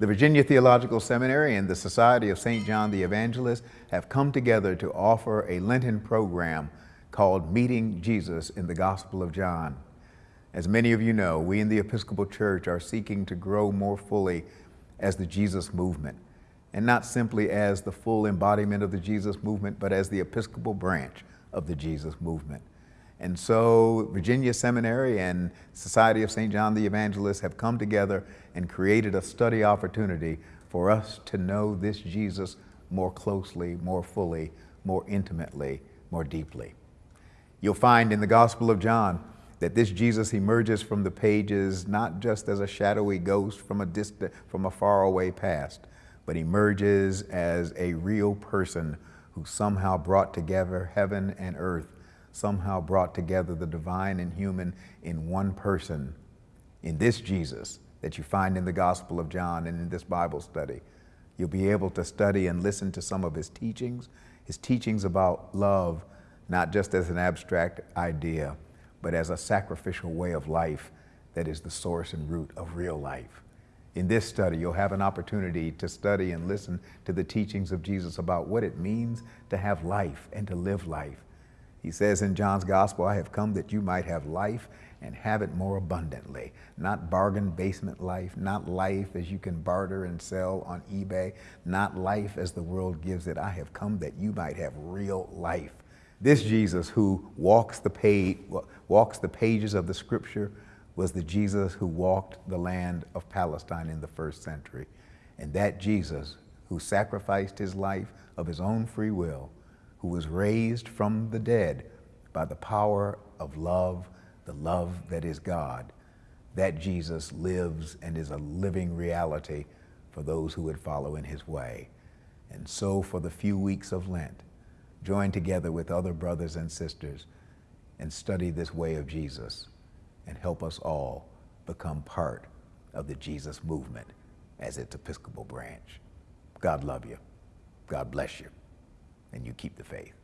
The Virginia Theological Seminary and the Society of St. John the Evangelist have come together to offer a Lenten program called Meeting Jesus in the Gospel of John. As many of you know, we in the Episcopal Church are seeking to grow more fully as the Jesus movement, and not simply as the full embodiment of the Jesus movement, but as the Episcopal branch of the Jesus movement. And so Virginia Seminary and Society of St. John the Evangelist have come together and created a study opportunity for us to know this Jesus more closely, more fully, more intimately, more deeply. You'll find in the Gospel of John that this Jesus emerges from the pages not just as a shadowy ghost from a distant, from a faraway past, but emerges as a real person who somehow brought together heaven and earth somehow brought together the divine and human in one person, in this Jesus that you find in the Gospel of John and in this Bible study. You'll be able to study and listen to some of his teachings, his teachings about love, not just as an abstract idea, but as a sacrificial way of life that is the source and root of real life. In this study, you'll have an opportunity to study and listen to the teachings of Jesus about what it means to have life and to live life he says in John's gospel, I have come that you might have life and have it more abundantly. Not bargain basement life, not life as you can barter and sell on eBay, not life as the world gives it. I have come that you might have real life. This Jesus who walks the, page, walks the pages of the scripture was the Jesus who walked the land of Palestine in the first century. And that Jesus who sacrificed his life of his own free will who was raised from the dead by the power of love, the love that is God. That Jesus lives and is a living reality for those who would follow in his way. And so for the few weeks of Lent, join together with other brothers and sisters and study this way of Jesus and help us all become part of the Jesus movement as its Episcopal branch. God love you. God bless you and you keep the faith.